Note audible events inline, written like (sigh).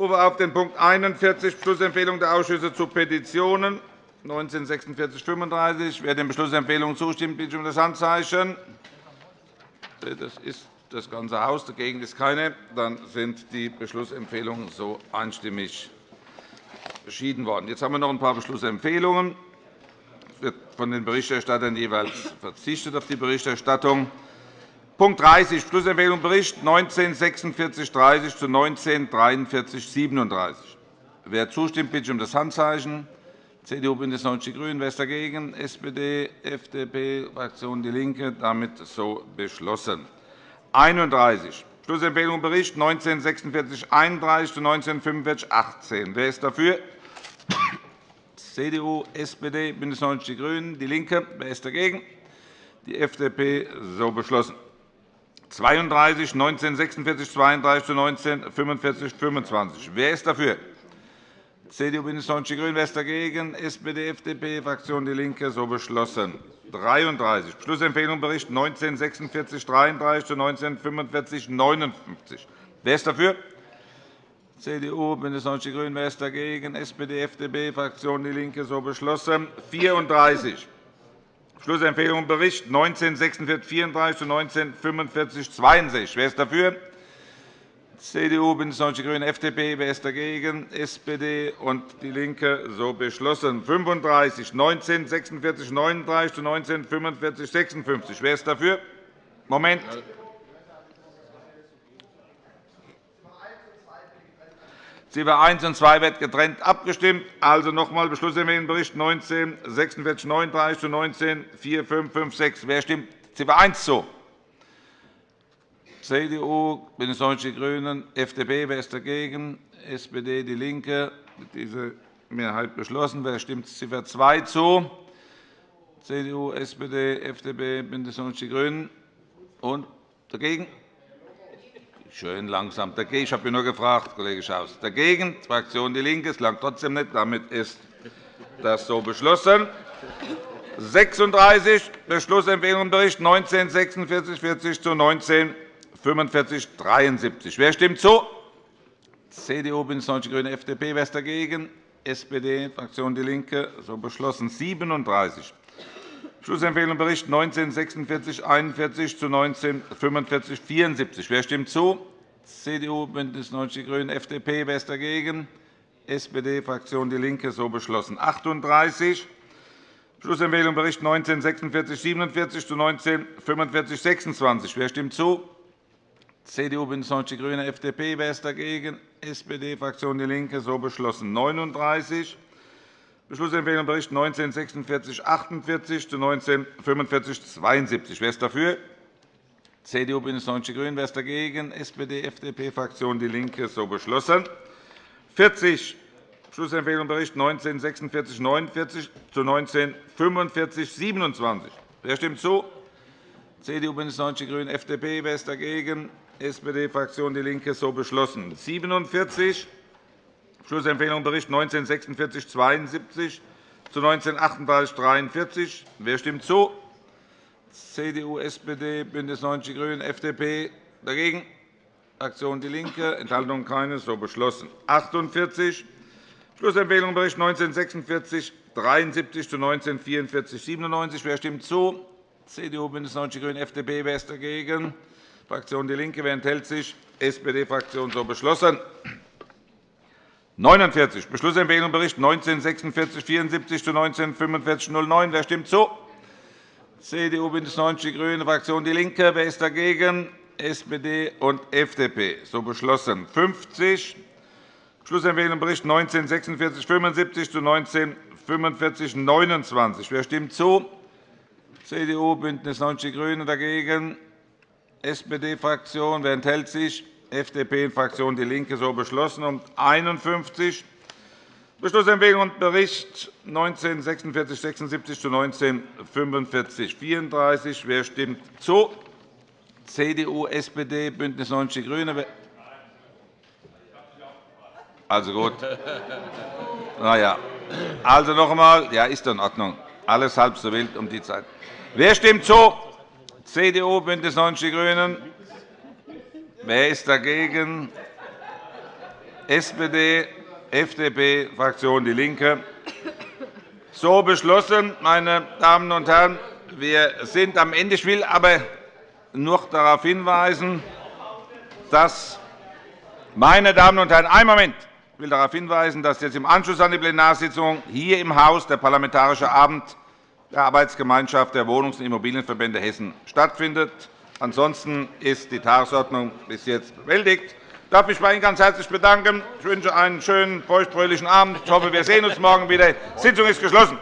rufe auf den Punkt 41, Beschlussempfehlung der Ausschüsse zu Petitionen 194635. Wer den Beschlussempfehlungen zustimmt, bitte um das Handzeichen. Das ist das ganze Haus. Dagegen ist keine. Dann sind die Beschlussempfehlungen so einstimmig beschieden worden. Jetzt haben wir noch ein paar Beschlussempfehlungen. Es wird von den Berichterstattern jeweils verzichtet auf die Berichterstattung. Punkt 30, Beschlussempfehlung Bericht 194630 zu 194337. Wer zustimmt, bitte ich um das Handzeichen. CDU, BÜNDNIS 90 die GRÜNEN. Wer ist dagegen? SPD, FDP, Fraktion DIE LINKE. Damit so beschlossen. 31. Beschlussempfehlung Bericht 194631 zu 194518. Wer ist dafür? (coughs) CDU, SPD, BÜNDNIS 90 die GRÜNEN, DIE LINKE. Wer ist dagegen? Die FDP. So beschlossen. 32, 1946 32 zu 1945 25. Wer ist dafür? CDU, BÜNDNIS 90 die GRÜNEN. Wer ist dagegen? SPD, FDP, Fraktion DIE LINKE. So beschlossen. 33. Beschlussempfehlung Bericht 1946 33 zu 1945 59. Wer ist dafür? CDU, BÜNDNIS 90 die GRÜNEN. Wer ist dagegen? SPD, FDP, Fraktion DIE LINKE. So beschlossen. 34. Schlussempfehlung Bericht 1946 zu 1945 62. Wer ist dafür? CDU, BÜNDNIS 90 die GRÜNEN, FDP. Wer ist dagegen? SPD und DIE LINKE. So beschlossen. 35. 1946 39 zu 1945 56. Wer ist dafür? Moment. Ziffer 1 und 2 wird getrennt abgestimmt. Also noch einmal Beschlussempfehlungsbericht 19 46 39 zu 19 4 5 5 6. Wer stimmt Ziffer 1 zu? CDU, BÜNDNIS 90 die GRÜNEN, FDP. Wer ist dagegen? SPD, DIE LINKE. Diese Mehrheit beschlossen. Wer stimmt Ziffer 2 zu? CDU, SPD, FDP, BÜNDNIS 90 die GRÜNEN. Und dagegen? Schön langsam. Ich habe nur gefragt, Kollege Schaus. Dagegen die Fraktion DIE LINKE. Es langt trotzdem nicht. Damit ist das so beschlossen. 36. Beschlussempfehlung Bericht 1946 40 zu 1945 73. Wer stimmt zu? CDU, BÜNDNIS 90 die GRÜNEN, FDP. Wer ist dagegen? SPD, Fraktion DIE LINKE. So beschlossen. 37. Schlussempfehlung Bericht 1946 41 zu 1945 74. Wer stimmt zu? CDU, BÜNDNIS 90 die GRÜNEN, FDP. Wer ist dagegen? SPD, Fraktion DIE LINKE. So beschlossen. 38. Schlussempfehlung Bericht 1946 47 zu 1945 26. Wer stimmt zu? CDU, BÜNDNIS 90 die GRÜNEN, FDP. Wer ist dagegen? SPD, Fraktion DIE LINKE. So beschlossen. 39. Beschlussempfehlung Bericht 1946 48 zu 1945 72. Wer ist dafür? CDU, BÜNDNIS 90 die GRÜNEN. Wer ist dagegen? SPD, FDP, Fraktion DIE LINKE. So beschlossen. 40. Beschlussempfehlung Bericht 1946 49 zu 1945 27. Wer stimmt zu? CDU, BÜNDNIS 90 die GRÜNEN, FDP. Wer ist dagegen? SPD, Fraktion DIE LINKE. So beschlossen. 47. Schlussempfehlung Bericht 1946 72 zu 1938 43. Wer stimmt zu? CDU, SPD, BÜNDNIS 90 die GRÜNEN, FDP. Dagegen? Fraktion DIE LINKE. Enthaltungen keine. So beschlossen. 48. Schlussempfehlung Bericht 1946 73 zu 1944 97. Wer stimmt zu? CDU, BÜNDNIS 90 die GRÜNEN, FDP. Wer ist dagegen? Fraktion DIE LINKE. Wer enthält sich? SPD-Fraktion. So beschlossen. 49. Beschlussempfehlung Bericht 1946 74 zu 1945 09. Wer stimmt zu? CDU, BÜNDNIS 90 die GRÜNEN, Fraktion DIE LINKE. Wer ist dagegen? SPD und FDP. So beschlossen. 50. Beschlussempfehlung Bericht 1946 75 zu 1945 29. Wer stimmt zu? CDU, BÜNDNIS 90 die GRÜNEN. Dagegen? SPD-Fraktion. Wer enthält sich? FDP-Fraktion DIE LINKE so beschlossen. Und 51 Beschlussempfehlung und Bericht 1946 76 zu 1945 34. Wer stimmt zu? CDU, SPD, BÜNDNIS 90 die GRÜNEN. Also gut. Na ja. Also noch einmal. Ja, ist in Ordnung. Alles halb so wild um die Zeit. Wer stimmt zu? CDU, BÜNDNIS 90 die GRÜNEN. Wer ist dagegen? SPD, FDP, Fraktion DIE LINKE. So beschlossen, meine Damen und Herren. Wir sind am Ende. Ich will aber noch darauf hinweisen, dass meine Damen und Herren, einen Moment. Ich will darauf hinweisen, dass jetzt im Anschluss an die Plenarsitzung hier im Haus der Parlamentarische Abend der Arbeitsgemeinschaft der Wohnungs- und Immobilienverbände Hessen stattfindet. Ansonsten ist die Tagesordnung bis jetzt bewältigt. Ich darf mich bei Ihnen ganz herzlich bedanken. Ich wünsche einen schönen, feuchtfröhlichen Abend. Ich hoffe, wir sehen uns morgen wieder. Die Sitzung ist geschlossen.